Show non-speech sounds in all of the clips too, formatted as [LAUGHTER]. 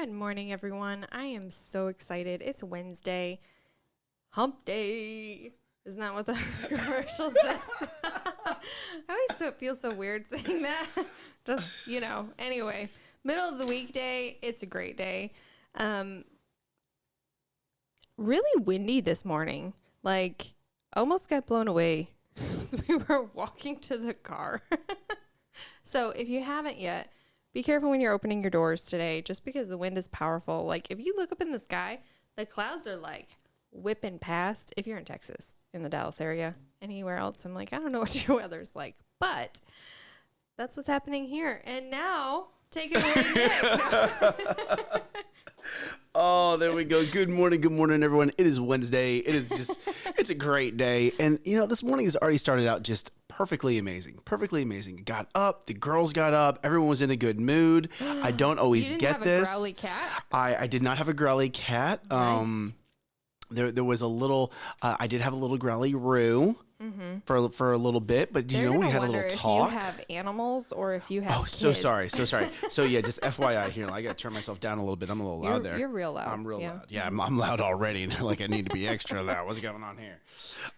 Good morning, everyone. I am so excited. It's Wednesday, hump day. Isn't that what the [LAUGHS] commercial says? [LAUGHS] I always so, feel so weird saying that. [LAUGHS] Just, you know, anyway, middle of the weekday, it's a great day. Um, really windy this morning. Like, almost got blown away as we were walking to the car. so, if you haven't yet, be careful when you're opening your doors today, just because the wind is powerful. Like, if you look up in the sky, the clouds are like whipping past. If you're in Texas, in the Dallas area, anywhere else, I'm like, I don't know [LAUGHS] what your weather's like, but that's what's happening here. And now, take it away, Nick. [LAUGHS] [LAUGHS] Oh, there we go. Good morning, good morning, everyone. It is Wednesday. It is just, it's a great day. And, you know, this morning has already started out just perfectly amazing. Perfectly amazing. Got up, the girls got up, everyone was in a good mood. I [GASPS] don't always you didn't get have this. a growly cat? I, I did not have a growly cat. Um, there, there was a little, uh, I did have a little growly roo for, for a little bit, but you Mm-hmm. They're know, we had a little if talk. you have animals or if you have Oh, so kids. sorry, so sorry. [LAUGHS] So yeah, just FYI here, I got to turn myself down a little bit. I'm a little loud You're- there. you're real loud, I'm real yeah. loud. Yeah, I'm, I'm loud already. [LAUGHS] like I need to be extra loud. What's going on here?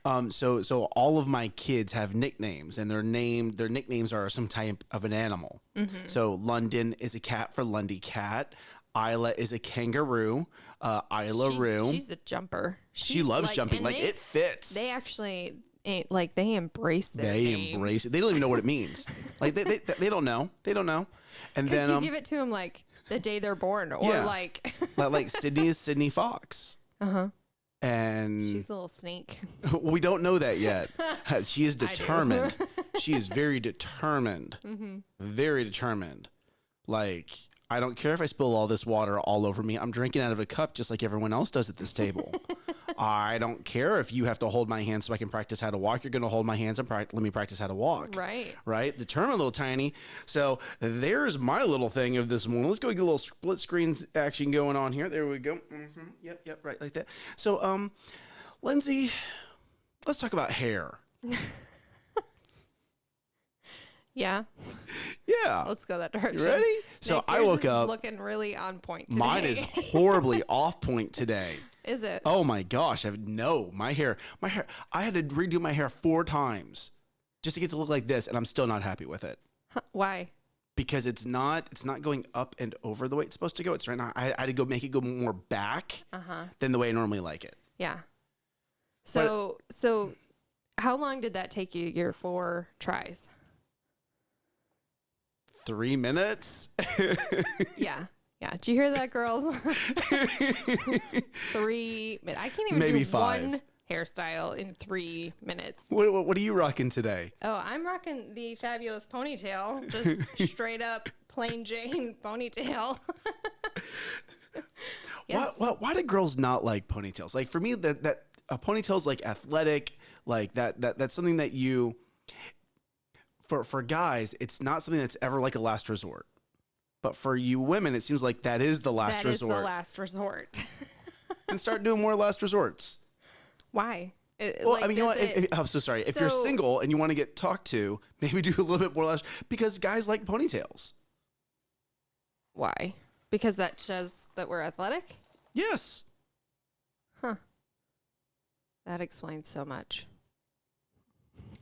Um, so so all of my kids have nicknames, and their name their nicknames are some type of an animal. Mm-hmm. So London is a cat for Lundy Cat. Isla is a kangaroo. Uh, Isla She- Roo. she's a jumper. She loves jumping. Like they, it fits. They actually eh, like they embrace their They names. embrace it. They don't even know what it means. [LAUGHS] like they, they, they don't know. They don't know. And Because then you um, give it to them like the day they're born, or Yeah. like like, like Sydney is Sydney Fox. uh huh. And She's a little snake. [LAUGHS] we don't know that yet. [LAUGHS] she is determined. she is very determined. Mm-hmm. Very determined. Like, I don't care if I spill all this water all over me. I'm drinking out of a cup just like everyone else does at this table. I don't care if you have to hold my hand so I can practice how to walk. You're going to hold my hands and let me practice how to walk. Right. Right? a little tiny. So there's my little thing of this morning. Let's go get a little split screen action going on here. There we go. hmm Yep, yep, right like that. So, um, Lindsay, let's talk about hair. [LAUGHS] Yeah. Yeah. Let's go that direction. You ready? So Nick, I woke up. looking really on point. Today. Mine is [LAUGHS] horribly off point today. Is it? Oh my gosh! I have no my hair. My hair. I had to redo my hair four times just to get to look like this, and I'm still not happy with it Huh, Why? because it's not. It's not going up and over the way it's supposed to go. It's right now. I, I had to go make it go more back Uh huh. than the way I normally like it. Yeah. So so, how long did that take you? Your four tries? Three minutes. [LAUGHS] Yeah. Yeah. Did you hear that, girls? [LAUGHS] three. min- I can't even Maybe do five. one hairstyle in three minutes. what, what, what are you rocking today? Oh, I'm rocking the fabulous ponytail, just [LAUGHS] straight up plain Jane ponytail. [LAUGHS] Why, why, why do girls not like ponytails? Like for me, that that a ponytail's like athletic, like that that that's something that you. For for guys, it's not something that's ever like a last resort. But for you women, it seems like that is the last That is resort. the last resort. [LAUGHS] and start doing more last resorts. Why? It- Well, like, I mean, you know what? it- I'm so sorry. If you're single and you want to get talked to, maybe do a little bit more last because guys like ponytails. why? Because that shows that we're athletic. Yes. Huh. That explains so much.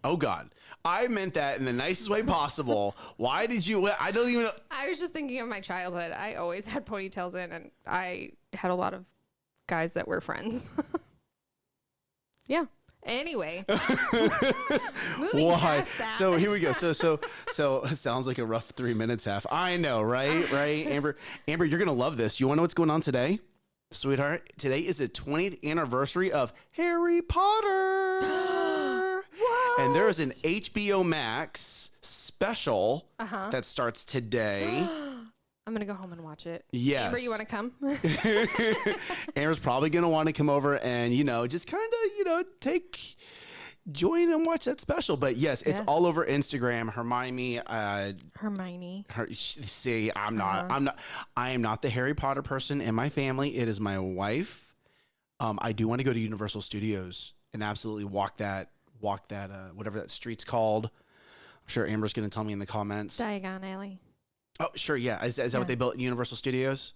Oh God, I meant that in the nicest way possible. [LAUGHS] Why did you? I don't even. know. I was just thinking of my childhood. I always had ponytails in, and I had a lot of guys that were friends. [LAUGHS] yeah. Anyway, [LAUGHS] Why? So here we go. So so so it sounds like a rough three minutes half. I know, right? Right, Amber. Amber, you're gonna love this. You want to know what's going on today, sweetheart? Today is the 20th anniversary of Harry Potter. [GASPS] [GASPS] [GASPS] And there is an HBO Max special Uh-huh. that starts today. [GASPS] I'm gonna go home and watch it. Yes. Amber, you want to come? [LAUGHS] [LAUGHS] Amber's probably gonna want to come over and you know just kind of you know take join and watch that special. But yes, it's Yes. all over Instagram. Hermione, uh, Hermione. her, sh- see, I'm not, Uh-huh. I'm not, I am not the Harry Potter person in my family. It is my wife. Um, I do want to go to Universal Studios and absolutely walk that, walk that, uh, whatever that street's called. I'm sure Amber's gonna tell me in the comments. Diagon Alley. Oh, sure, yeah. Is, is that what they built at Universal Studios?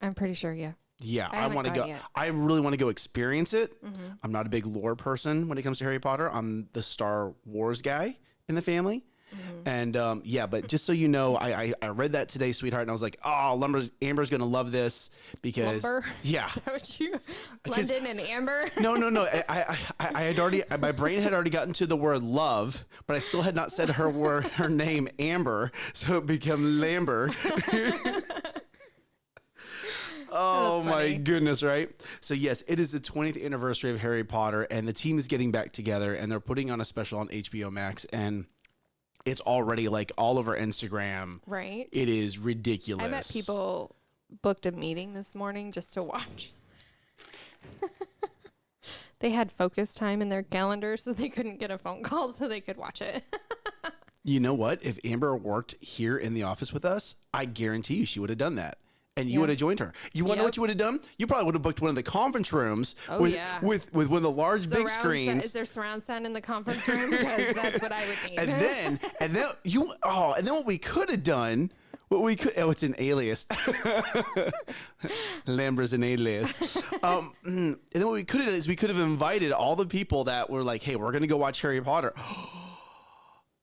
I'm pretty sure. Yeah. Yeah, I I, want to go. yet. I really want to go experience it. Mm-hmm. I'm not a big lore person when it comes to Harry Potter. I'm the Star Wars guy in the family. Mm-hmm. And um, yeah, but just so you know, I, I I read that today, sweetheart, and I was like, oh, Lumber's, Amber's gonna love this because Lumber? yeah, [LAUGHS] Is that what you? [LAUGHS] London and Amber. [LAUGHS] no, no, no. I, I, I, I had already, my brain had already gotten to the word love, but I still had not said her word, her name, Amber. So it became Lamber. oh my goodness, right? So yes, it is the 20th anniversary of Harry Potter, and the team is getting back together, and they're putting on a special on HBO Max, and it's already like all over Instagram. Right. It is ridiculous. I met people booked a meeting this morning just to watch. [LAUGHS] they had focus time in their calendar, so they couldn't get a phone call, so they could watch it. [LAUGHS] You know what? If Amber worked here in the office with us, I guarantee you she would have done that. And you Yeah. would have joined her. You want to know Yep. what you would have done? You probably would have booked one of the conference rooms Oh, with, yeah. with with one of the large big Surround sou- screens. is there surround sound in the conference room? Because that's what I would need. and then [LAUGHS] and then you oh and then what we could have done what we could oh it's an alias [LAUGHS] Lambra's an alias [LAUGHS] um mm, and then what we could have done is we could have invited all the people that were like hey we're gonna go watch Harry Potter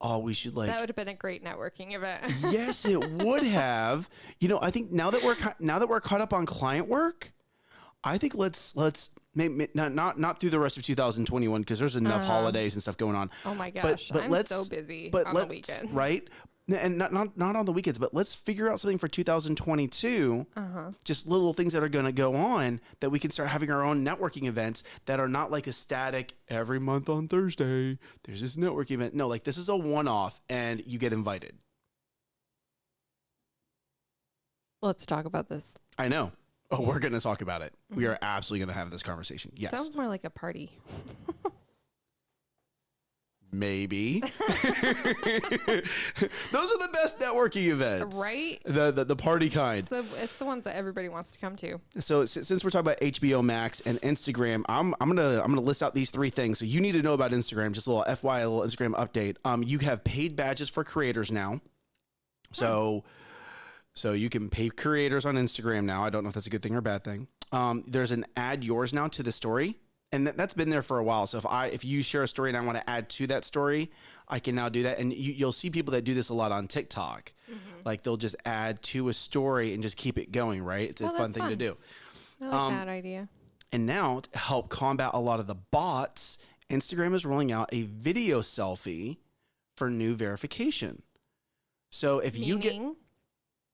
oh we should like that would have been a great networking event. [LAUGHS] yes, it would have. You know, I think now that we're now that we're caught up on client work, I think let's let's may, may- not not not through the rest of 2021 because there's enough uh-huh. holidays and stuff going on. Oh my gosh, but I'm let's- so busy but on the let's- weekends. right? And not, not not on the weekends, but let's figure out something for 2022. Uh-huh. Just little things that are going to go on that we can start having our own networking events that are not like a static every month on Thursday. There's this networking event. No, like this is a one-off, and you get invited. Let's talk about this. I know. Oh, we're going to talk about it. We are absolutely going to have this conversation. Yes. Sounds more like a party. [LAUGHS] Maybe. [LAUGHS] [LAUGHS] Those are the best networking events. Right? The, the the party kind. It's the, it's the ones that everybody wants to come to. So since we're talking about HBO Max and Instagram, I'm I'm gonna I'm gonna list out these three things. So you need to know about Instagram. Just a little FY, a little Instagram update. Um, you have paid badges for creators now. So, so you can pay creators on Instagram now. I don't know if that's a good thing or a bad thing. Um, there's an add yours now to the story, and that, that's been there for a while. So if I if you share a story and I want to add to that story, I can now do that. And you, you'll see people that do this a lot on TikTok. Like they'll just add to a story and just keep it going. Right? It's a Oh, fun thing to do. I like Um, that idea. And now to help combat a lot of the bots, Instagram is rolling out a video selfie for new verification. So if you get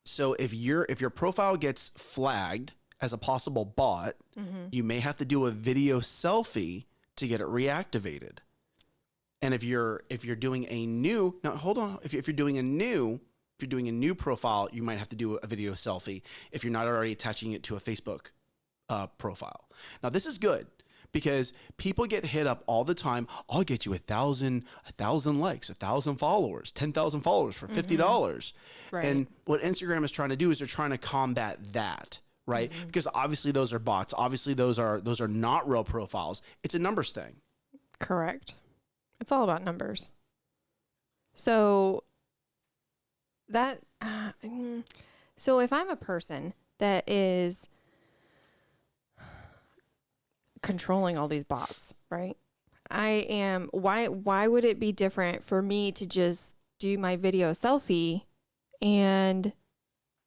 so if your if your profile gets flagged as a possible bot, Mm-hmm. you may have to do a video selfie to get it reactivated. And if you're if you're doing a new now hold on if, if you're doing a new if you're doing a new profile, you might have to do a video selfie if you're not already attaching it to a Facebook uh, profile. Now this is good because people get hit up all the time. I'll get you a thousand a thousand likes, a thousand followers, ten thousand followers for fifty dollars. Right. And what Instagram is trying to do is they're trying to combat that. Right, because obviously those are bots. Obviously those are those are not real profiles. It's a numbers thing. correct. It's all about numbers. So that uh, mm, so if I'm a person that is controlling all these bots, right? I am why why would it be different for me to just do my video selfie and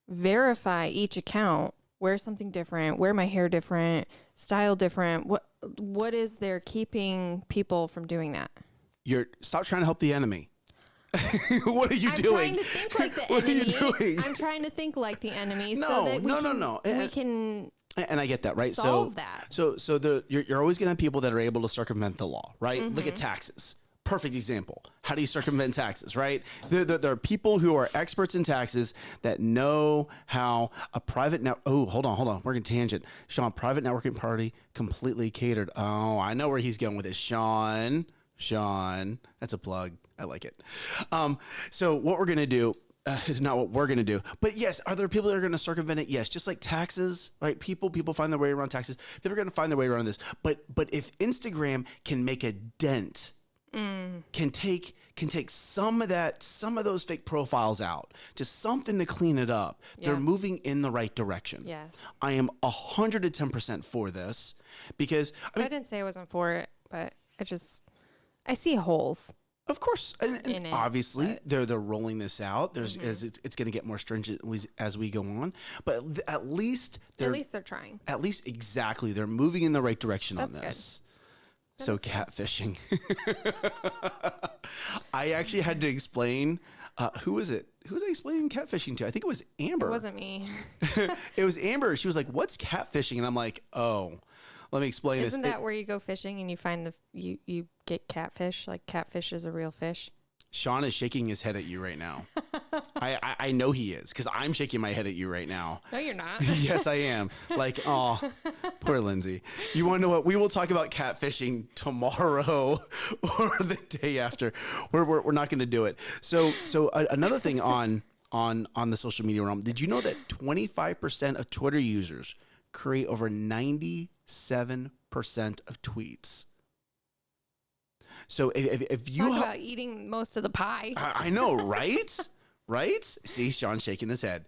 verify each account, wear something different, wear my hair different, style different? What what is there keeping people from doing that? You're stop trying to help the enemy. [LAUGHS] what are you I'm doing? trying to think like [LAUGHS] the What are you doing? I'm trying to think like the enemy No, so that we no, no, can, no. we And- can and I get that, right? solve so that. So so the you're, you're always gonna have people that are able to circumvent the law, right? Look at Mm-hmm. taxes. Perfect example. How do you circumvent taxes, right? There, there, there are people who are experts in taxes that know how a private net. Oh, hold on, hold on. We're going to tangent. Sean, private networking party completely catered. Oh, I know where he's going with this. Sean, Sean, that's a plug. I like it. Um, so what we're going to do uh, it's [LAUGHS] not what we're going to do. But yes, are there people that are going to circumvent it? Yes, just like taxes, right? People people find their way around taxes. People are going to find their way around this. But but if Instagram can make a dent, can take can take some of that, some of those fake profiles out, just something to clean it up, they're moving in the right direction. Yes. I am 110% for this because, I I didn't say I wasn't for it, but I just I see holes. of course, and, and it, obviously, but- Mm-hmm. they're they're rolling this out. There's as it's, it's going to get more stringent as- as we go on, but at least they're At least they're trying. at least exactly they're moving in the right direction on That's good. this. So catfishing. [LAUGHS] I actually had to explain. Uh, who was it? Who was I explaining catfishing to? I think it was Amber. It wasn't me. [LAUGHS] it was [LAUGHS] Amber. She was like, "What's catfishing?" And I'm like, "Oh, let me explain Isn't this." that where you go fishing and you find the you you get catfish? Like catfish is a real fish. Sean is shaking his head at you right now. [LAUGHS] I, I I know he is because I'm shaking my head at you right now. No, you're not. [LAUGHS] yes, I am. Like, oh, poor Lindsay. You want to know what? We will talk about catfishing tomorrow [LAUGHS] or the day after. We're, we're, we're not going to do it. So, so another thing on on on the social media realm. Did you know that 25% of Twitter users create over 97% of tweets? So if, if, you Talk ha- about eating most of the pie. I, I know, [LAUGHS] right? right? See, Sean shaking his head.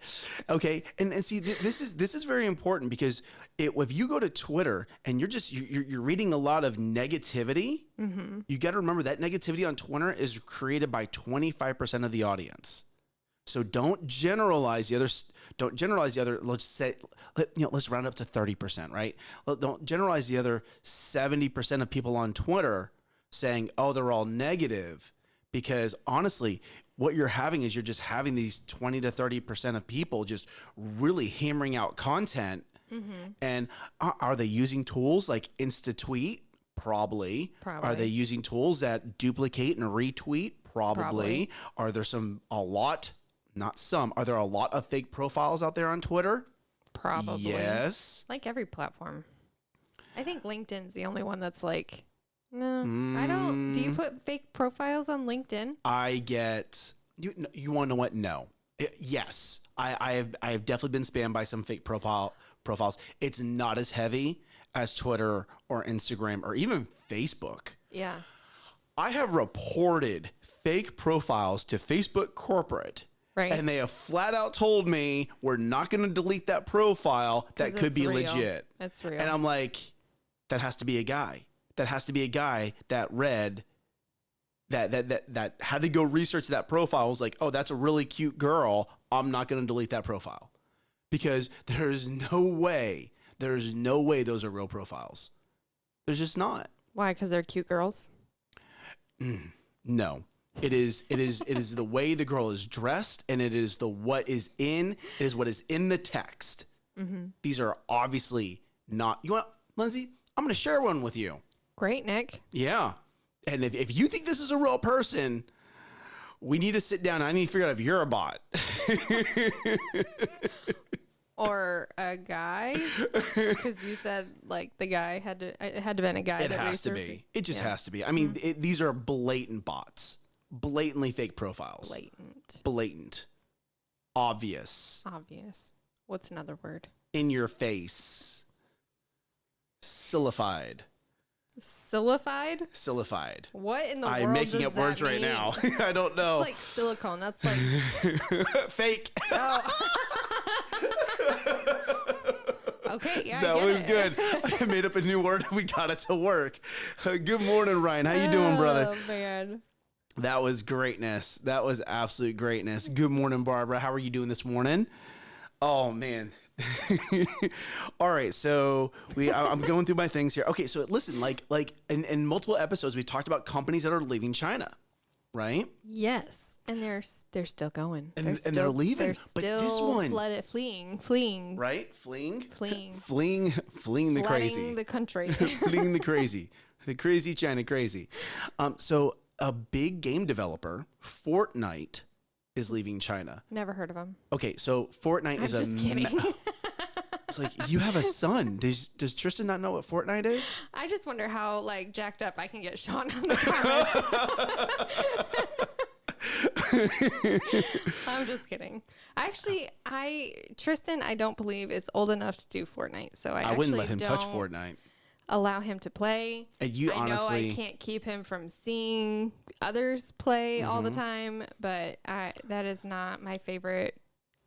Okay, and and see, th- this is this is very important because it, if you go to Twitter and you're just you're, you're reading a lot of negativity, mm-hmm. you got to remember that negativity on Twitter is created by 25% of the audience. So don't generalize the other. Don't generalize the other. Let's say, let, you know, let's round up to thirty percent, right? Don't generalize the other seventy percent of people on Twitter saying, "Oh, they're all negative," because honestly, what you're having is you're just having these twenty to thirty percent of people just really hammering out content. Mm-hmm. And are, are they using tools like InstaTweet? Probably. Probably. Are they using tools that duplicate and retweet? Probably. Probably. Are there some a lot? Not some. Are there a lot of fake profiles out there on Twitter? Probably. Yes. Like every platform. I think LinkedIn's the only one that's like, no, I don't. Mm. Do you put fake profiles on LinkedIn? I get you. You want to know what? No. I- yes. I, I have. I have definitely been spammed by some fake profile profiles. It's not as heavy as Twitter or Instagram or even Facebook. Yeah. I have reported fake profiles to Facebook corporate. Right. And they have flat out told me we're not going to delete that profile. That could be real. legit. It's real. And I'm like, that has to be a guy. That has to be a guy that read that that that that had to go research that profile. Was like, oh, that's a really cute girl. I'm not going to delete that profile because there's no way. There's no way those are real profiles. There's just not. Why? Because they're cute girls. Mm, no. It is it is it is the way the girl is dressed and it is the what is in it is what is in the text. Mm-hmm. These are obviously not you want Lindsay, I'm gonna share one with you. Great, Nick. Yeah. And if, if you think this is a real person, we need to sit down. I need to figure out if you're a bot. [LAUGHS] Or a guy, because you said like the guy had to. It had to been a guy. It has to be. It just has to be. I mean, mm-hmm. it, these are blatant bots, blatantly fake profiles, Blatant, blatant, obvious, obvious. What's another word? in your face, sillified, Silified. sillified. What in the I'm world? making does up words that right now. [LAUGHS] I don't know. It's like silicone. That's like [LAUGHS] Fake. oh. [LAUGHS] okay, yeah, that was it. good. I made up a new word. We got it to work. Good morning, Ryan. How you doing, oh, brother? Oh man, That was greatness. That was absolute greatness. Good morning, Barbara. How are you doing this morning? Oh man. [LAUGHS] All right, so we I- I'm going through my things here. Okay, so listen, like like in, in multiple episodes we talked about companies that are leaving China, right? yes, and they're s- they're still going, And- they're and they're leaving, They're but this still one- flooded, fleeing, fleeing, Right? Fleeing, fleeing, [LAUGHS] fleeing, fleeing the flooding crazy. the country. [LAUGHS] fleeing the crazy, the crazy China crazy. Um, so a big game developer, Fortnite, is leaving China. Never heard of them. Okay, so Fortnite I'm is a just ma- kidding. It's like you have a son. Does does Tristan not know what Fortnite is? I just wonder how like jacked up I can get Sean on the comments. [LAUGHS] I'm just kidding. Actually, I Tristan, I don't believe is old enough to do Fortnite, so I, I wouldn't let him touch Fortnite. allow him to play. And you I honestly, know I can't keep him from seeing others play all Mm-hmm. the time, but I that is not my favorite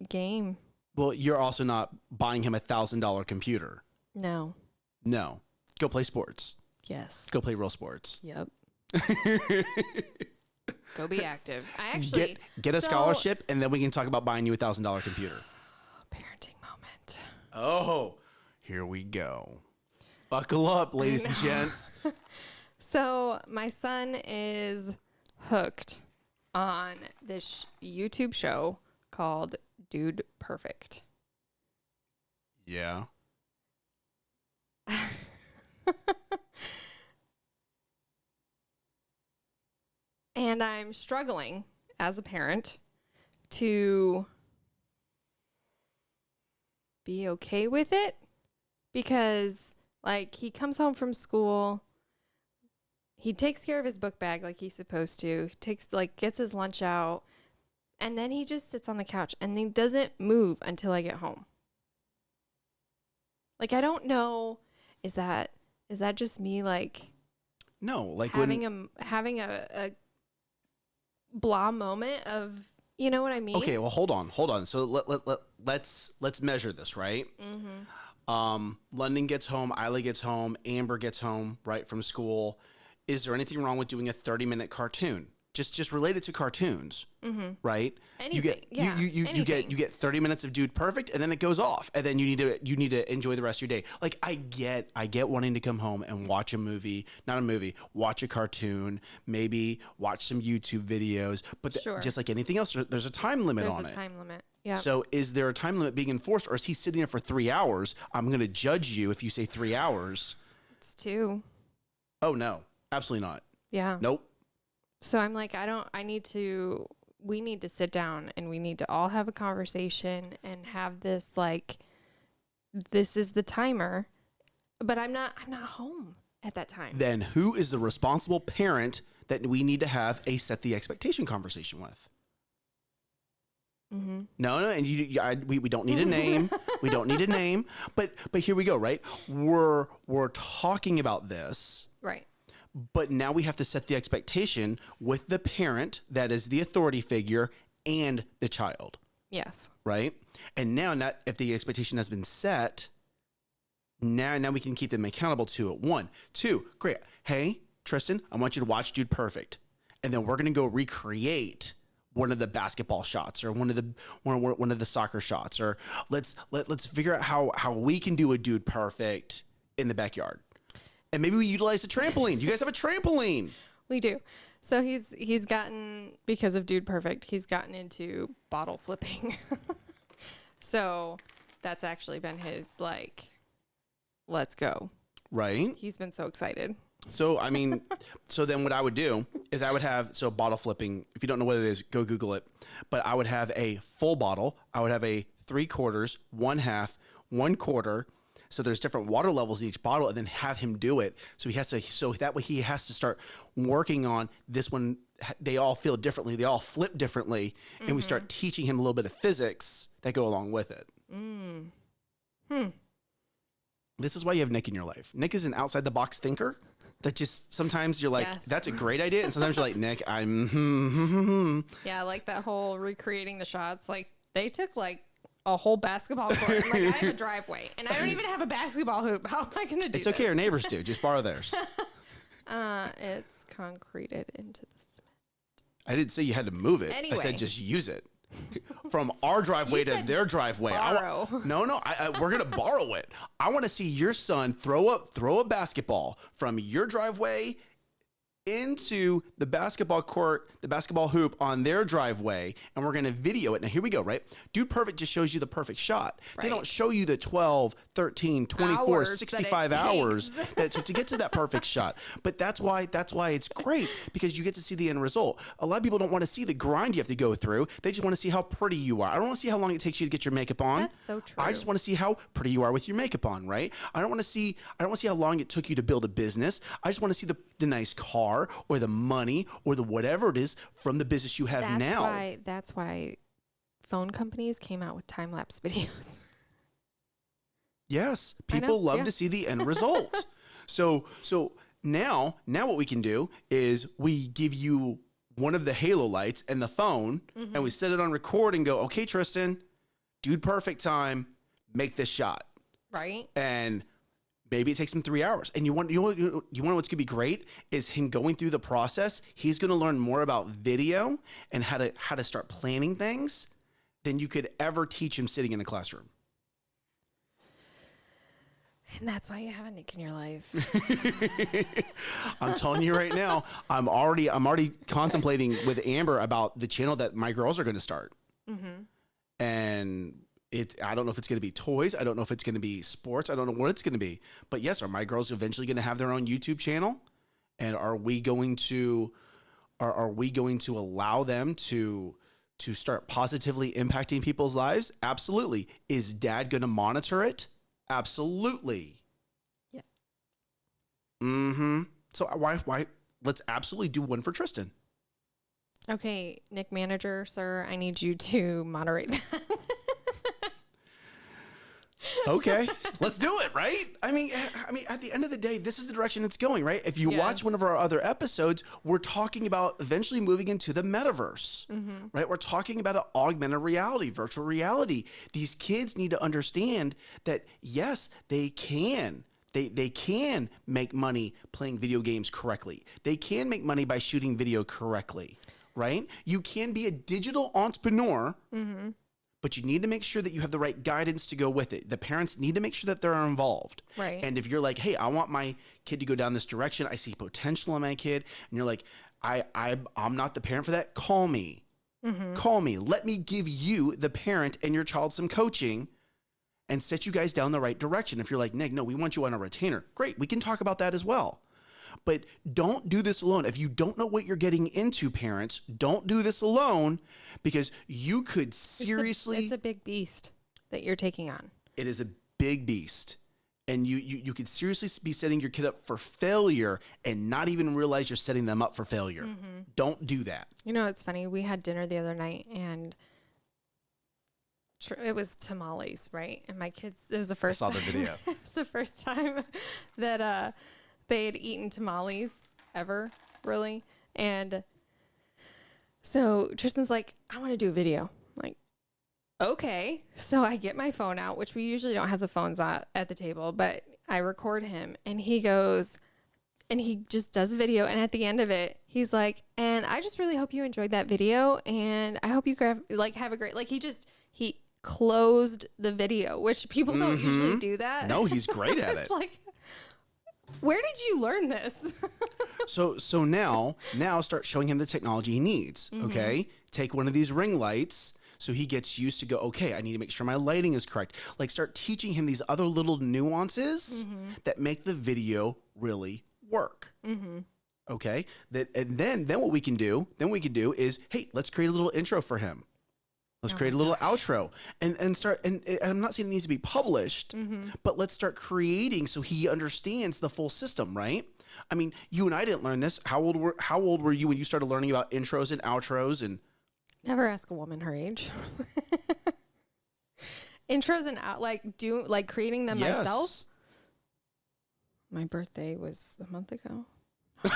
game. Well, you're also not buying him a thousand dollar computer. No. No, go play sports. Yes. Go play real sports. Yep. [LAUGHS] Go be active. I actually Get get a so- scholarship, and then we can talk about buying you a thousand dollar computer. parenting moment. Oh, here we go. Buckle up, ladies and gents. [LAUGHS] So my son is hooked on this YouTube show called Dude Perfect. Yeah. [LAUGHS] And I'm struggling as a parent to be okay with it because, like, he comes home from school. He takes care of his book bag like he's supposed to. He takes, like, gets his lunch out. And then he just sits on the couch and he doesn't move until I get home. Like, I don't know. Is that, is that just me, like, No, like having when. a having a, a blah moment of you know what I mean? Okay, well, hold on, hold on. So let, let, let, let's let's measure this, right? Mm-hmm. Um, London gets home, Isla gets home, Amber gets home, right from school. Is there anything wrong with doing a 30 minute cartoon? Just just related to cartoons, Mm-hmm. right? you get yeah, you, you, you, you get you get 30 minutes of dude perfect and then it goes off and then you need to you need to enjoy the rest of your day. Like I get I get wanting to come home and watch a movie, not a movie, watch a cartoon, maybe watch some YouTube videos, but th- Sure. just like anything else there's a time limit There's on a it. time limit. Yeah. So is there a time limit being enforced or is he sitting there for 3 hours? I'm going to judge you if you say 3 hours. it's two. Oh no. Absolutely not. Yeah. Nope. So I'm like, I don't. I need to. We need to sit down and we need to all have a conversation and have this like, this is the timer, but I'm not. I'm not home at that time. Then who is the responsible parent that we need to have a set the expectation conversation with? mm-hmm. No, no, and you, you I, we, we don't need a name. we don't need a [LAUGHS] name. But but here we go, right? We're we're talking about this. But now we have to set the expectation with the parent that is the authority figure and the child, Yes. right? And now, not if the expectation has been set, now now we can keep them accountable to it. One, two, great. Hey, Tristan, I want you to watch Dude Perfect, and then we're gonna go recreate one of the basketball shots or one of the one, one of the soccer shots, or let's let let's figure out how how we can do a Dude Perfect in the backyard, and maybe we utilize a trampoline. You guys have a trampoline. We do. So he's he's gotten because of Dude Perfect, he's gotten into bottle flipping. [LAUGHS] so that's actually been his like let's go. Right. He's been so excited. So I mean, [LAUGHS] so then what I would do is I would have so bottle flipping. If you don't know what it is, go Google it. But I would have a full bottle. I would have a three quarters, one half, one quarter. So there's different water levels in each bottle, and then have him do it. So he has to. So that way he has to start working on this one. They all feel differently. They all flip differently, and we start teaching him a little bit of physics that go along with it. Hmm. This is why you have Nick in your life. Nick is an outside the box thinker that just sometimes you're like, Yes. that's a great idea. And sometimes you're like, Nick, I'm, hmm, hmm, hmm, hmm." Yeah, I like that whole recreating the shots. Like they took like a whole basketball court. I'm like I have a [LAUGHS] driveway and I don't even have a basketball hoop. [LAUGHS] How am I gonna do it's okay. Our this? neighbors do. Just borrow theirs. [LAUGHS] Uh, it's concreted into the cement. I didn't say you had to move it. I Anyway. said just use it. From our driveway to said their driveway. I wa- borrow. no, no, I, I, we're gonna borrow it. I want to see your son throw up, throw a basketball from your driveway into the basketball court, the basketball hoop on their driveway, and we're gonna video it. Now here we go, right? Dude Perfect just shows you the perfect shot. They don't show you the 12, 13, 24, Hours that 65 hours [LAUGHS] that, to, to get to that perfect shot. But that's why that's why it's great because you get to see the end result. A lot of people don't want to see the grind you have to go through. They just want to see how pretty you are. I don't want to see how long it takes you to get your makeup on. That's so true. I just want to see how pretty you are with your makeup on, right? I don't want to see I don't want to see how long it took you to build a business. I just want to see the, the nice car or the money or the whatever it is from the business you have That's now. why that's why phone companies came out with time lapse [LAUGHS] videos. Yes, people love yeah. to see the end result. [LAUGHS] So so now now what we can do is we give you one of the halo lights and the phone and mm-hmm. we set it on record and go, okay, Tristan, dude perfect time, make this shot. Right? And maybe it takes him three hours. And you want you want you want what's gonna be great is him going through the process. He's gonna learn more about video and how to how to start planning things than you could ever teach him sitting in a classroom. And that's why you have a Nick in your life. [LAUGHS] I'm telling you right now, I'm already I'm already contemplating with Amber about the channel that my girls are going to start. Mm-hmm. And it I don't know if it's going to be toys, I don't know if it's going to be sports, I don't know what it's going to be. But yes, are my girls eventually going to have their own YouTube channel? And are we going to are, are we going to allow them to to start positively impacting people's lives? Absolutely. Is dad going to monitor it? Absolutely. Yeah. Mm-hmm. So why why let's absolutely do one for Tristan. Okay, Nick manager, sir, I need you to moderate that. Okay, let's do it, right? I mean, I mean, at the end of the day, this is the direction it's going, right? If you watch one of our other episodes, we're talking about eventually moving into the metaverse, mm-hmm. right? We're talking about an augmented reality, virtual reality. These kids need to understand that yes, they can. They, they can make money playing video games correctly. They can make money by shooting video correctly, right? You can be a digital entrepreneur mm-hmm. But you need to make sure that you have the right guidance to go with it. The parents need to make sure that they're involved. Right. And if you're like, hey, I want my kid to go down this direction, I see potential in my kid, and you're like, I, I I'm not the parent for that, call me. Mm-hmm. Call me. Let me give you, the parent, and your child some coaching and set you guys down the right direction. If you're like, Nick, no, we want you on a retainer. Great, we can talk about that as well. But don't do this alone. If you don't know what you're getting into, parents, don't do this alone because you could It's a- seriously it's a big beast that you're taking on. it is a big beast and you, you you could seriously be setting your kid up for failure and not even realize you're setting them up for failure don't do that You know, it's funny. We had dinner the other night and it was tamales, right? And my kids, it was the first I saw the video. [LAUGHS] it's the first time [LAUGHS] that uh, they had eaten tamales ever, really. And so Tristan's like, I want to do a video. I'm like, okay. So I get my phone out, which we usually don't have the phones at, at the table, but I record him and he goes, and he just does a video and at the end of it he's like and i just really hope you enjoyed that video and i hope you like have a great like he just he closed the video which people don't usually mm-hmm. do that no he's great [LAUGHS] at it like where did you learn this? [LAUGHS] So so now now start showing him the technology he needs mm-hmm. okay? Take one of these ring lights so he gets used to go okay i need to make sure my lighting is correct. Like start teaching him these other little nuances mm-hmm. that make the video really work mm-hmm. okay? That and then then what we can do then we can do is hey let's create a little intro for him let's Oh create a little outro and and start and, and i'm not saying it needs to be published Mm-hmm. but let's start creating so he understands the full system right? I mean you and i didn't learn this. How old were how old were you when you started learning about intros and outros and never ask a woman her age. [LAUGHS] Intros and out like do like creating them myself? My birthday was a month ago [LAUGHS]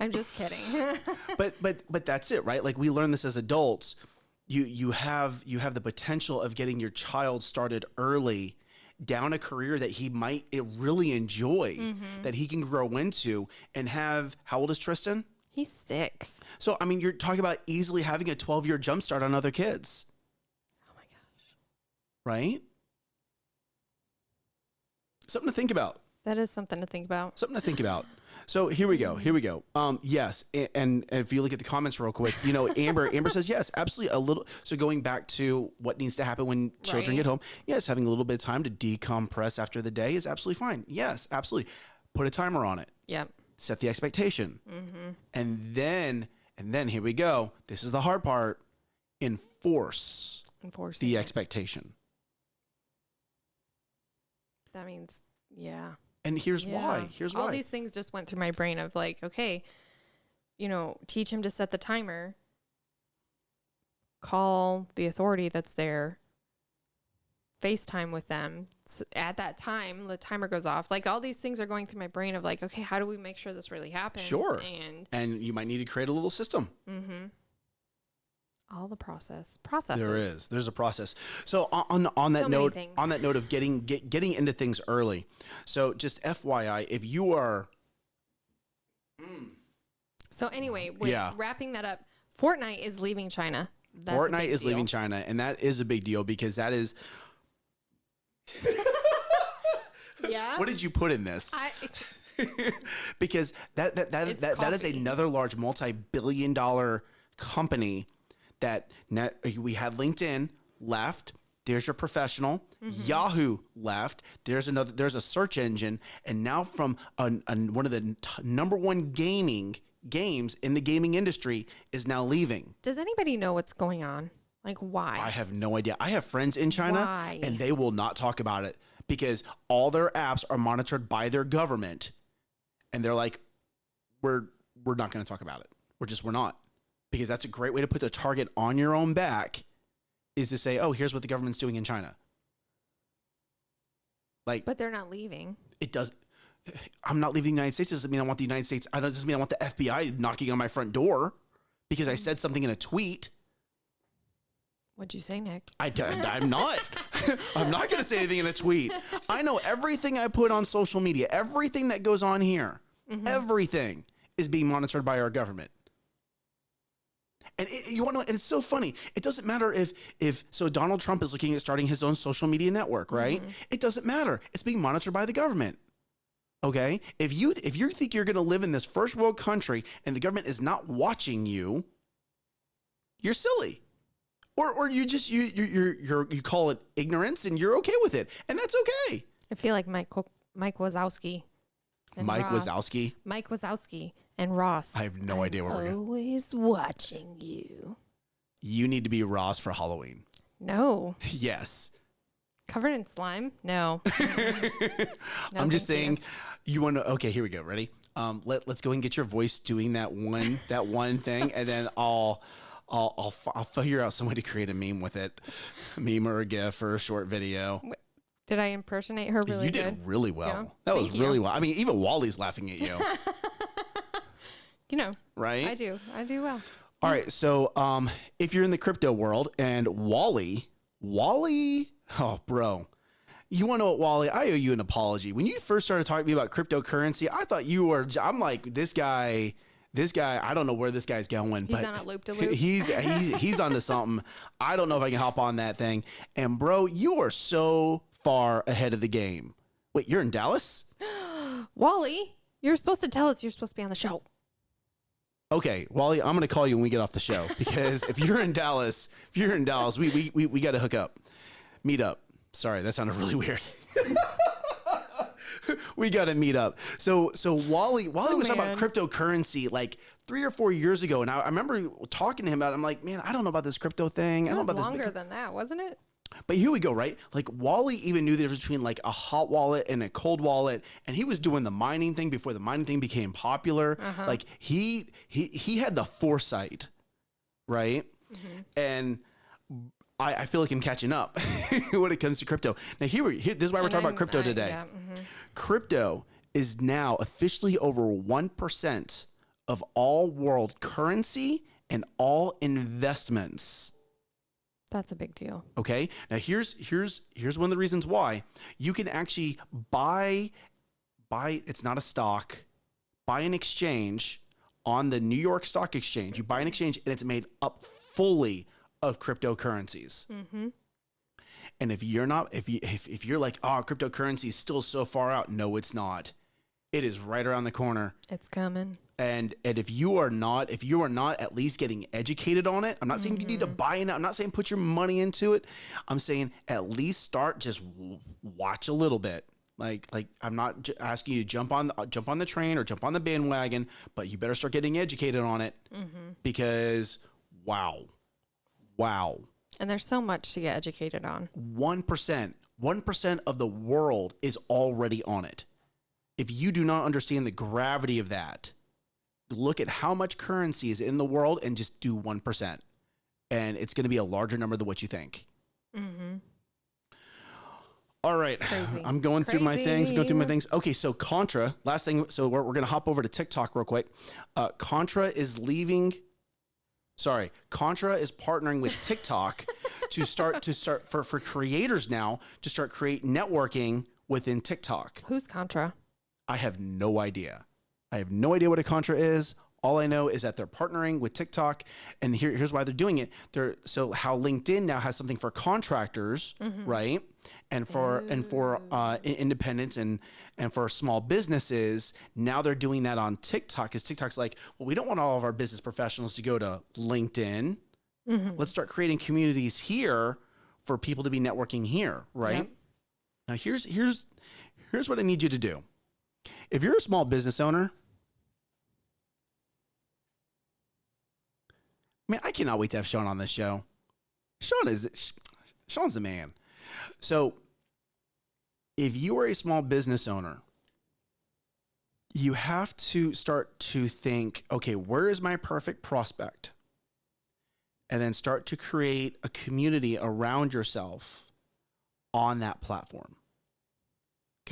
i'm just kidding. [LAUGHS] But but but that's it right? Like we learn this as adults. You you have you have the potential of getting your child started early down a career that he might really enjoy mm-hmm. that he can grow into and have how old is tristan? He's six. So i mean you're talking about easily having a 12 year jump start on other kids. Oh my gosh. Right? Something to think about that is something to think about something to think about. So here we go. Here we go. Um, yes, and, and if you look at the comments real quick, you know, Amber Amber says yes, absolutely. A little. So going back to what needs to happen when children Right. get home, yes, having a little bit of time to decompress after the day is absolutely fine. Yes, absolutely. Put a timer on it. yep Set the expectation, mm-hmm. and then and then here we go. This is the hard part. Enforce Enforce the it. expectation. that means yeah And here's Yeah. why. Here's all why. All these things just went through my brain of like okay you know teach him to set the timer call the authority that's there FaceTime with them. At that time, the timer goes off. Like all these things are going through my brain of like, okay, how do we make sure this really happens? Sure. And And you might need to create a little system. mm-hmm. All the process processes. There is. There's a process. So on on, that So note, on that note of getting get, getting into things early. So just FYI, if you are mm. So anyway, Yeah. wrapping that up, Fortnite is leaving China. That's Fortnite is deal. leaving China, and that is a big deal because that is [LAUGHS] Yeah. what did you put in this? I, [LAUGHS] [LAUGHS] because that that that It's that, that is another large multi-billion dollar company that net, we had LinkedIn left there's your professional Mm-hmm. Yahoo left there's another there's a search engine and now from an, an, one of the t- number one gaming games in the gaming industry is now leaving does anybody know what's going on? Like why? I have no idea. I have friends in China Why? and they will not talk about it because all their apps are monitored by their government and they're like we're we're not going to talk about it. We're just we're not. Because that's a great way to put the target on your own back is to say, "Oh, here's what the government's doing in China." Like but they're not leaving. it does [SIGHS] I'm not leaving the United States doesn't mean I want the United States I don't doesn't mean I want the FBI knocking on my front door because I said something in a tweet. What'd you say, Nick? I, I'm not. [LAUGHS] I'm not going to say anything in a tweet. I know everything I put on social media, everything that goes on here, mm-hmm. everything is being monitored by our government. And it, you want to and it's so funny. It doesn't matter if, if, so Donald Trump is looking at starting his own social media network, right? Mm-hmm. It doesn't matter. It's being monitored by the government. Okay. If you, if you think you're going to live in this first world country and the government is not watching you, you're silly or or you just you you you you you call it ignorance and you're okay with it and that's okay. I feel like Mike Mike Wazowski. Mike Roz. Wazowski, Mike Wazowski and Roz. I have no idea where we're going. Always watching you. You need to be Roz for Halloween. No. [LAUGHS] Yes, Covered in slime? No. [LAUGHS] No, I'm just thank you. saying. You, want to? Okay, here we go. Ready? Um, let let's go and get your voice doing that one [LAUGHS] that one thing, and then I'll. I'll, I'll, f- I'll figure out some way to create a meme with it, a meme or a GIF or a short video. Did I impersonate her really you good? did really well. Yeah. That was Thank you. really well. I mean, even Wally's laughing at you, You know, right? I do. I do well. All right. So, um, if you're in the crypto world and Wally, Wally, oh, bro, you want to know what, Wally? I owe you an apology. When you first started talking to me about cryptocurrency, I thought you were, I'm like, this guy, this guy, I don't know where this guy's going, He's but on a loop-de-loop. he's, he's, he's onto something. I don't know if I can hop on that thing. And, bro, you are so far ahead of the game. Wait, you're in Dallas? [GASPS] Wally, you're supposed to tell us you're supposed to be on the show. Okay, Wally, I'm gonna call you when we get off the show [LAUGHS] because if you're in Dallas, if you're in Dallas, we we we, we got to hook up, meet up. Sorry, that sounded really weird. [LAUGHS] we got to meet up. So so Wally Wally Oh, was talking about cryptocurrency like three or four years ago, and I, I remember talking to him about. it. I'm like, man, I don't know about this crypto thing. I It don't was know about longer this. than that, wasn't it? But here we go, right? Like Wally even knew the difference between like a hot wallet and a cold wallet, and he was doing the mining thing before the mining thing became popular. Uh-huh. Like he he he had the foresight, right? And I, I feel like I'm catching up [LAUGHS] when it comes to crypto. Now here we here, this is why we're And talking about I'm- crypto I- today. yeah, mhm. Crypto is now officially over one percent of all world currency and all investments. That's a big deal. Okay. Now here's here's here's one of the reasons why you can actually buy buy it's not a stock, buy an exchange on the New York Stock Exchange. You buy an exchange and it's made up fully of cryptocurrencies. Mm-hmm. And if you're not if you if, if you're like, oh, cryptocurrency is still so far out, no, it's not. It is right around the corner. It's coming. and and if you are not if you are not at least getting educated on it i'm not saying you need to mm-hmm. buy in i'm not saying put your money into it. I'm saying at least start just watch a little bit. Like like i'm not j- asking you to jump on the, jump on the train or jump on the bandwagon but you better start getting educated on it mm-hmm. because wow wow. And there's so much to get educated on. 1% 1% of the world is already on it if you do not understand the gravity of that look at how much currency is in the world and just do 1% and it's going to be a larger number than what you think Mm-hmm. All right. Crazy. I'm going through my things. I'm going through my things. Okay, so Contra, last thing. So we're, we're going to hop over to TikTok real quick. Uh, Contra is leaving. Sorry, Contra is partnering with TikTok to start to start for for creators now to start create networking within TikTok. Who's Contra? I have no idea. I have no idea what a Contra is. All I know is that they're partnering with TikTok, and here, here's why they're doing it. They're so how LinkedIn now has something for contractors, right? And for and for uh, independents and and for small businesses. Now they're doing that on TikTok. Because TikTok's like, well, we don't want all of our business professionals to go to LinkedIn. Let's start creating communities here for people to be networking here, right? Yep. Now here's here's here's what I need you to do. If you're a small business owner, man, I cannot wait to have Sean on this show. Sean is Sean's the man. So, if you are a small business owner, you have to start to think, okay, where is my perfect prospect? And then start to create a community around yourself on that platform.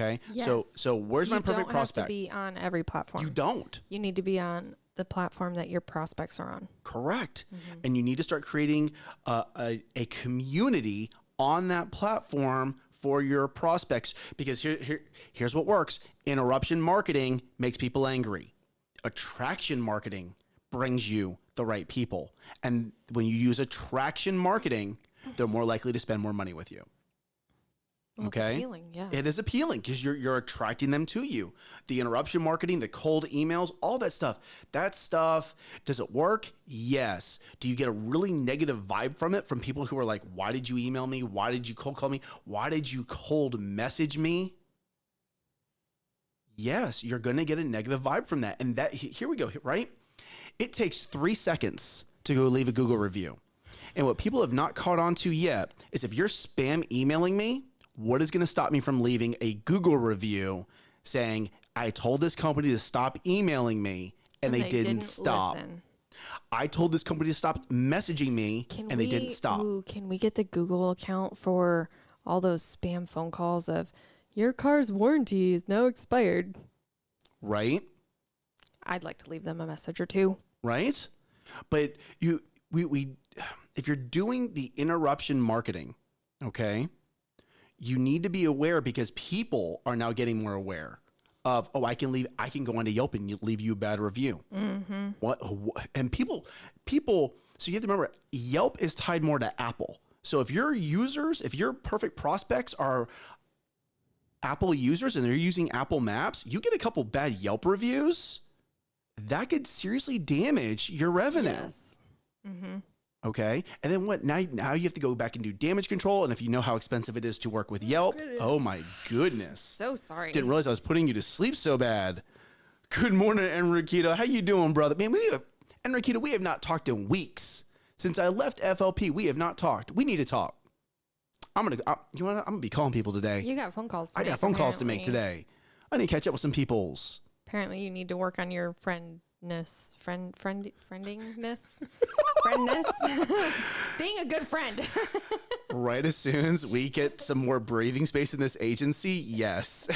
Okay? So Yes. so where's my you perfect don't prospect? have to be on every platform. you You, don't. You need to be on the platform that your prospects are on. Correct. Mm-hmm. And you need to start creating a, a, a community on that platform for your prospects because here, here here's what works. Interruption marketing makes people angry. Attraction marketing brings you the right people. And when you use attraction marketing, they're more likely to spend more money with you. Well, Okay. appealing, yeah. It is appealing because you're you're attracting them to you. The interruption marketing, the cold emails, all that stuff. That stuff does it work? Yes. Do you get a really negative vibe from it from people who are like, "Why did you email me? Why did you cold call me? Why did you cold message me?" Yes, you're going to get a negative vibe from that. And that here we go, right? It takes 3 seconds to go leave a Google review. And what people have not caught on to yet is if you're spam emailing me, what is going to stop me from leaving a Google review saying, I told this company to stop emailing me and, they, didn't, stop. listen. I told this company to stop messaging me Can and we, they didn't stop. Ooh, can we get the Google account for all those spam phone calls of your car's warranty is now expired? Right? I'd like to leave them a message or two. right? But you we we if you're doing the interruption marketing, okay, you need to be aware because people are now getting more aware of oh I can leave I can go onto Yelp and leave you a bad review. What, what and people people so you have to remember Yelp is tied more to Apple. So if your users, if your perfect prospects are Apple users and they're using Apple Maps, you get a couple bad Yelp reviews that could seriously damage your revenue. Mm-hmm. Okay. And then what? Now, now you have to go back and do damage control. And if you know how expensive it is to work with oh, Yelp, oh my goodness. So sorry. Didn't realize I was putting you to sleep so bad. Good morning, Enriqueta. How you doing, brother? Man, we have, Enriqueta, we have not talked in weeks. Since I left FLP, we have not talked. We need to talk. I'm gonna. I, you what? I'm gonna be calling people today. you got phone calls. I got phone calls to make today. I need to catch up with some peoples. Apparently, you need to work on your friendness, friend, friend, friendingness, [LAUGHS] friendness, [LAUGHS] being a good friend. [LAUGHS] right as soon as we get some more breathing space in this agency, yes.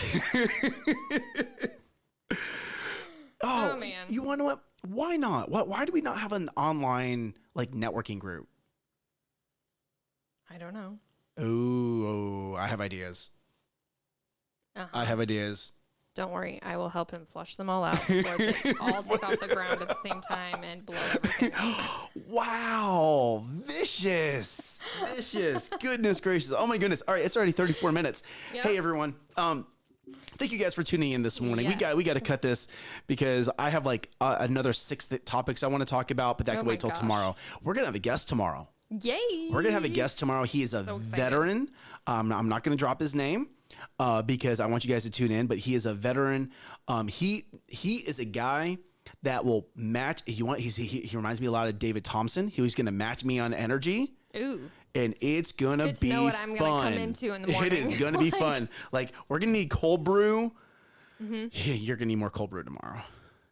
oh, Oh, man. You want to what? Why not? Why, why do we not have an online like networking group? I don't know. Ooh, oh, I have ideas. Uh-huh. I have ideas. Don't worry, I will help him flush them all out before they [LAUGHS] all take off the ground at the same time and blow everything up. [GASPS] Wow, vicious, vicious. [LAUGHS] goodness gracious. Oh my goodness. All right, it's already 34 minutes. Yep. Hey everyone. Um thank you guys for tuning in this morning. We got we got to cut this because I have like uh, another six topics I want to talk about, but that Oh can wait till gosh. tomorrow. We're going to have a guest tomorrow. Yay! We're gonna have a guest tomorrow. He is a So veteran. Um, I'm not gonna drop his name uh, because I want you guys to tune in. But he is a veteran. Um, he he is a guy that will match. You want? He's, he he reminds me a lot of David Thompson. He was gonna match me on energy. Ooh, And it's gonna to be know what I'm fun. gonna come into in the [LAUGHS] It is gonna be [LAUGHS] fun. Like we're gonna need cold brew. Mm-hmm. Yeah, you're gonna need more cold brew tomorrow.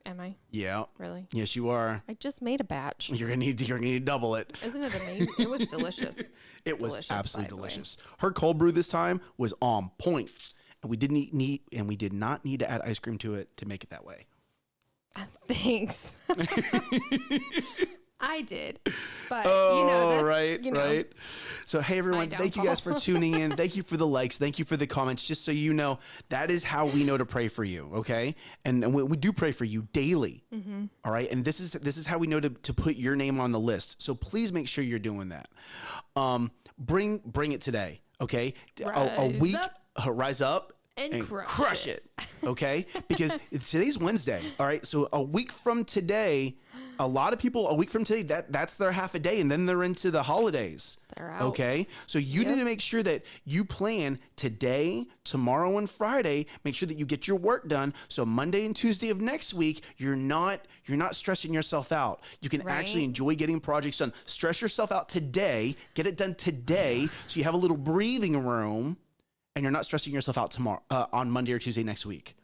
Am I Yeah. really? Yes, you are. I just made a batch. You're gonna need. to, You're gonna need to double it. Isn't it amazing? it was delicious. [LAUGHS] It was delicious, absolutely delicious. Her cold brew this time was on point, and we didn't eat, need and we did not need to add ice cream to it to make it that way. [LAUGHS] Thanks. [LAUGHS] I did, but Oh, you know, that's, right, you know, right. So, hey everyone, thank you guys for tuning in. [LAUGHS] Thank you for the likes. Thank you for the comments. Just so you know, that is how we know to pray for you. Okay, and, and we, we do pray for you daily. Mm-hmm. all right, and this is this is how we know to, to put your name on the list. So please make sure you're doing that. Um, bring bring it today. Okay, a, a week. up. uh, rise up. And crush it. Okay, because today's Wednesday. All right, so a week from today, a lot of people a week from today that that's their half a day, and then they're into the holidays. They're out. Okay, so you need to make sure that you plan today, tomorrow, and Friday. Make sure that you get your work done. So Monday and Tuesday of next week, you're not you're not stressing yourself out. You can actually enjoy getting projects done. Stress yourself out today. Get it done today, so you have a little breathing room and you're not stressing yourself out tomorrow uh, on Monday or Tuesday next week.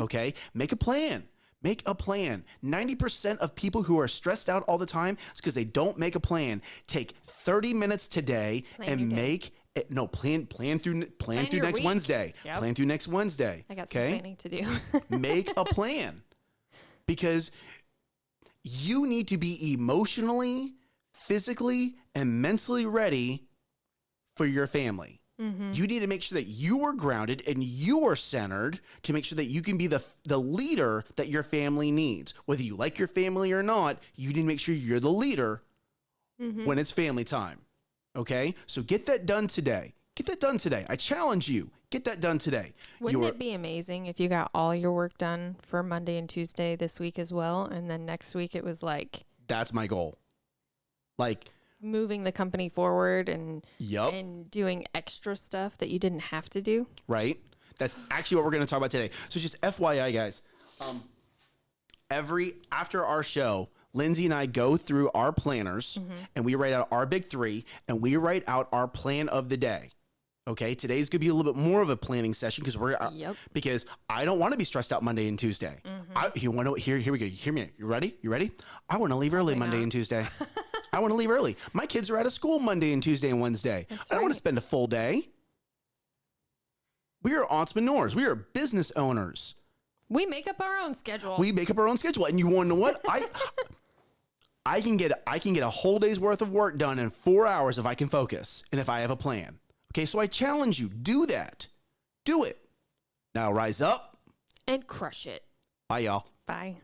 Okay, make a plan. Make a plan. 90% of people who are stressed out all the time is because they don't make a plan. Take 30 minutes today Plan and make it, no plan plan through plan, Plan through next week. Wednesday. Yep. Plan through next Wednesday. I got some okay? planning to do. [LAUGHS] make a plan because you need to be emotionally, physically, and mentally ready for your family. Mm-hmm. You need to make sure that you are grounded and you are centered to make sure that you can be the the leader that your family needs. Whether you like your family or not, you need to make sure you're the leader mm-hmm. when it's family time. Okay? So get that done today. Get that done today. I challenge you. Get that done today. Wouldn't Your- it be amazing if you got all your work done for Monday and Tuesday this week as well, and then next week it was like that's my goal. Like, moving the company forward and yup. and doing extra stuff that you didn't have to do? right? That's actually what we're going to talk about today. So just FYI, guys, um, every after our show, Lindsay and I go through our planners and we write out our big three and we write out our plan of the day. Okay, today's gonna be a little bit more of a planning session because we're uh, Yep. because I don't want to be stressed out Monday and Tuesday. I, you want to here? Here we go. You hear me? You ready? You ready? I want to leave early Monday not. and Tuesday. [LAUGHS] I want to leave early. My kids are out of school Monday and Tuesday and Wednesday. That's I don't want to spend a full day. We are entrepreneurs. We are business owners. We make up our own schedule. We make up our own schedule. And you want to know what? I I can get I can get a whole day's worth of work done in 4 hours if I can focus and if I have a plan. Okay? So I challenge you, do that. Do it. Now rise up. and crush it. Bye y'all. Bye.